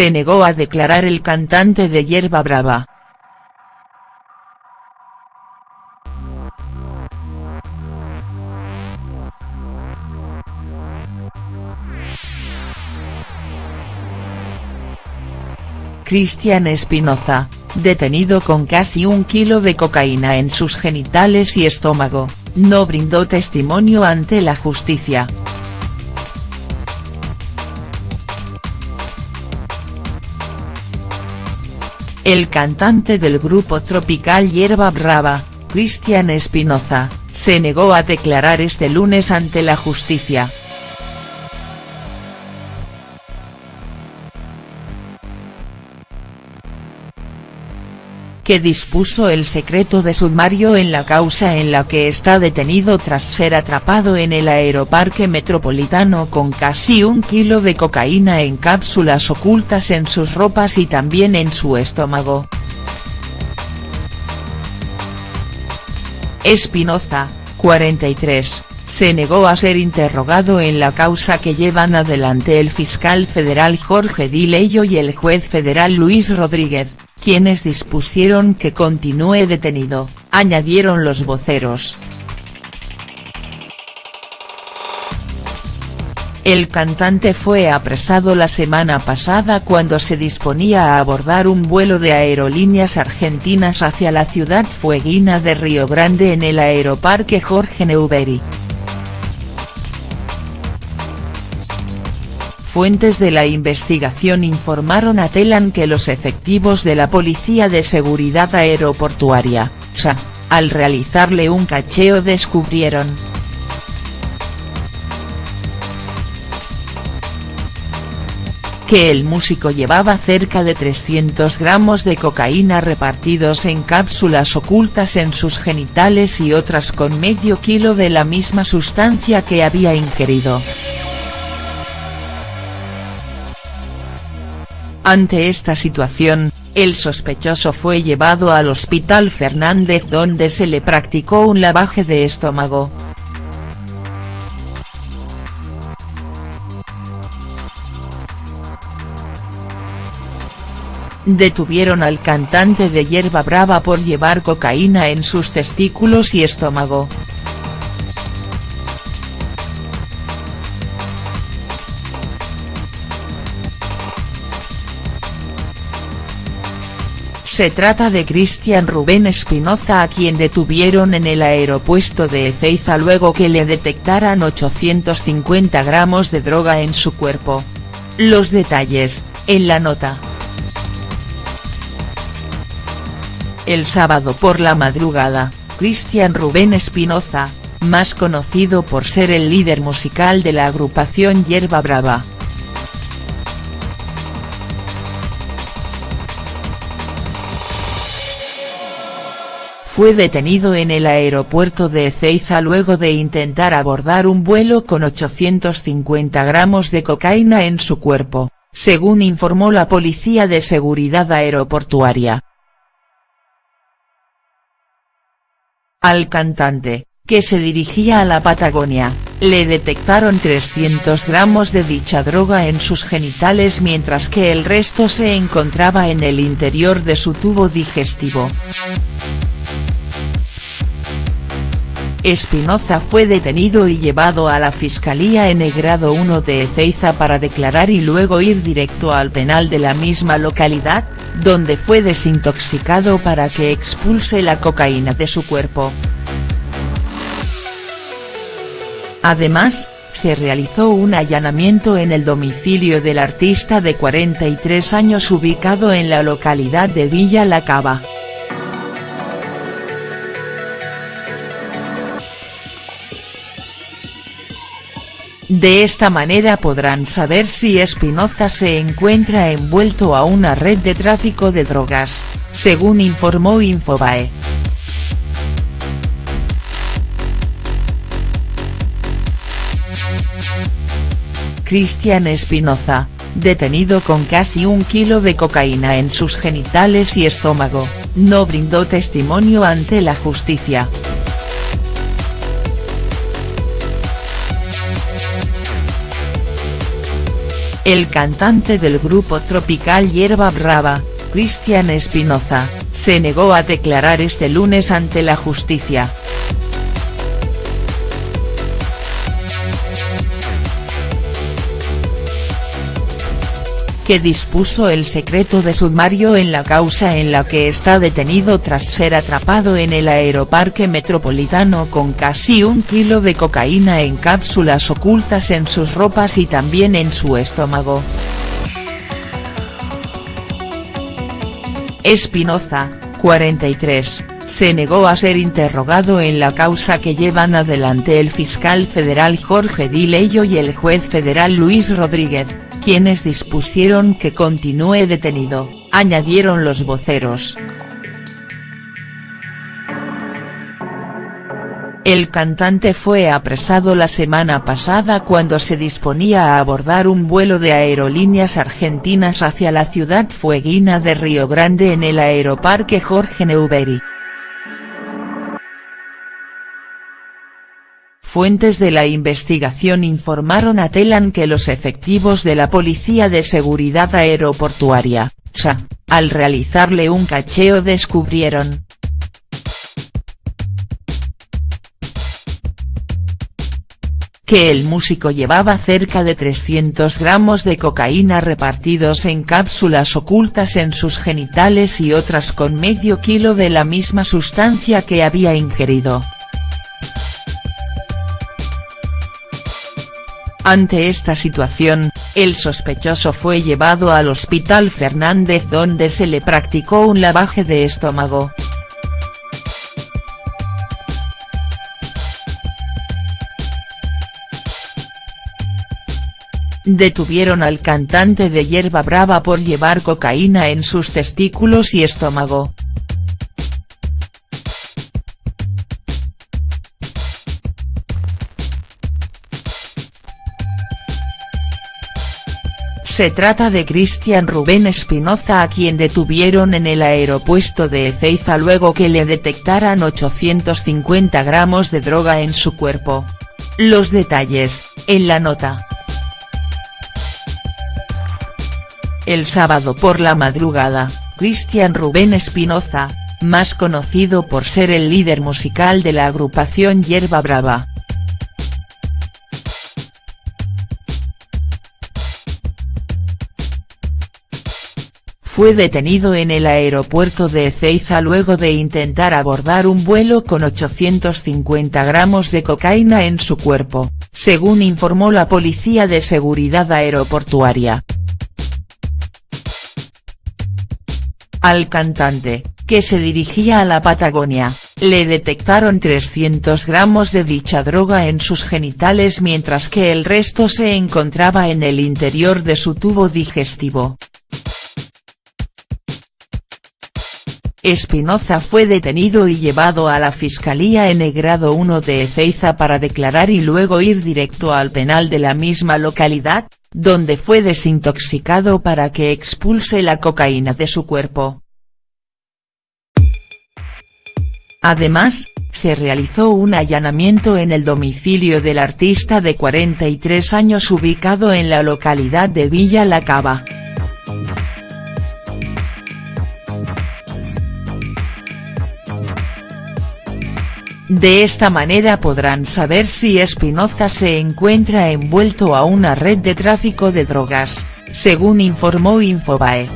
se negó a declarar el cantante de Yerba Brava. Cristian Espinoza, detenido con casi un kilo de cocaína en sus genitales y estómago, no brindó testimonio ante la justicia. El cantante del grupo tropical Hierba Brava, Cristian Espinoza, se negó a declarar este lunes ante la justicia. Que dispuso el secreto de sumario en la causa en la que está detenido tras ser atrapado en el aeroparque metropolitano con casi un kilo de cocaína en cápsulas ocultas en sus ropas y también en su estómago. Espinoza, 43, se negó a ser interrogado en la causa que llevan adelante el fiscal federal Jorge Dileyo y el juez federal Luis Rodríguez, quienes dispusieron que continúe detenido, añadieron los voceros. El cantante fue apresado la semana pasada cuando se disponía a abordar un vuelo de aerolíneas argentinas hacia la ciudad fueguina de Río Grande en el aeroparque Jorge Neuberi. Fuentes de la investigación informaron a Telan que los efectivos de la Policía de Seguridad Aeroportuaria, SA, al realizarle un cacheo descubrieron. que el músico llevaba cerca de 300 gramos de cocaína repartidos en cápsulas ocultas en sus genitales y otras con medio kilo de la misma sustancia que había ingerido. Ante esta situación, el sospechoso fue llevado al Hospital Fernández donde se le practicó un lavaje de estómago. Detuvieron al cantante de Hierba Brava por llevar cocaína en sus testículos y estómago. Se trata de Cristian Rubén Espinoza a quien detuvieron en el aeropuerto de Ezeiza luego que le detectaran 850 gramos de droga en su cuerpo. Los detalles, en la nota. El sábado por la madrugada, Cristian Rubén Espinoza, más conocido por ser el líder musical de la agrupación Hierba Brava, fue detenido en el aeropuerto de Ezeiza luego de intentar abordar un vuelo con 850 gramos de cocaína en su cuerpo, según informó la Policía de Seguridad Aeroportuaria. Al cantante, que se dirigía a la Patagonia, le detectaron 300 gramos de dicha droga en sus genitales mientras que el resto se encontraba en el interior de su tubo digestivo. Espinoza fue detenido y llevado a la Fiscalía en el grado 1 de Ezeiza para declarar y luego ir directo al penal de la misma localidad, donde fue desintoxicado para que expulse la cocaína de su cuerpo. Además, se realizó un allanamiento en el domicilio del artista de 43 años ubicado en la localidad de Villa La Cava. De esta manera podrán saber si Espinoza se encuentra envuelto a una red de tráfico de drogas, según informó Infobae. Cristian Espinoza, detenido con casi un kilo de cocaína en sus genitales y estómago, no brindó testimonio ante la justicia. El cantante del grupo tropical Hierba Brava, Cristian Espinoza, se negó a declarar este lunes ante la justicia. Que dispuso el secreto de sumario en la causa en la que está detenido tras ser atrapado en el aeroparque metropolitano con casi un kilo de cocaína en cápsulas ocultas en sus ropas y también en su estómago. Espinoza, 43, se negó a ser interrogado en la causa que llevan adelante el fiscal federal Jorge Dileyo y el juez federal Luis Rodríguez, quienes dispusieron que continúe detenido, añadieron los voceros. El cantante fue apresado la semana pasada cuando se disponía a abordar un vuelo de aerolíneas argentinas hacia la ciudad fueguina de Río Grande en el aeroparque Jorge Neuberi. Fuentes de la investigación informaron a Telan que los efectivos de la Policía de Seguridad Aeroportuaria, SA, al realizarle un cacheo descubrieron. que el músico llevaba cerca de 300 gramos de cocaína repartidos en cápsulas ocultas en sus genitales y otras con medio kilo de la misma sustancia que había ingerido. Ante esta situación, el sospechoso fue llevado al Hospital Fernández donde se le practicó un lavaje de estómago. Detuvieron al cantante de Hierba Brava por llevar cocaína en sus testículos y estómago. Se trata de Cristian Rubén Espinoza a quien detuvieron en el aeropuerto de Ezeiza luego que le detectaran 850 gramos de droga en su cuerpo. Los detalles, en la nota. El sábado por la madrugada, Cristian Rubén Espinoza, más conocido por ser el líder musical de la agrupación Hierba Brava, fue detenido en el aeropuerto de Ezeiza luego de intentar abordar un vuelo con 850 gramos de cocaína en su cuerpo, según informó la Policía de Seguridad Aeroportuaria. Al cantante, que se dirigía a la Patagonia, le detectaron 300 gramos de dicha droga en sus genitales mientras que el resto se encontraba en el interior de su tubo digestivo. Espinoza fue detenido y llevado a la Fiscalía en grado 1 de Ezeiza para declarar y luego ir directo al penal de la misma localidad, donde fue desintoxicado para que expulse la cocaína de su cuerpo. Además, se realizó un allanamiento en el domicilio del artista de 43 años ubicado en la localidad de Villa La Cava. De esta manera podrán saber si Espinoza se encuentra envuelto a una red de tráfico de drogas, según informó Infobae.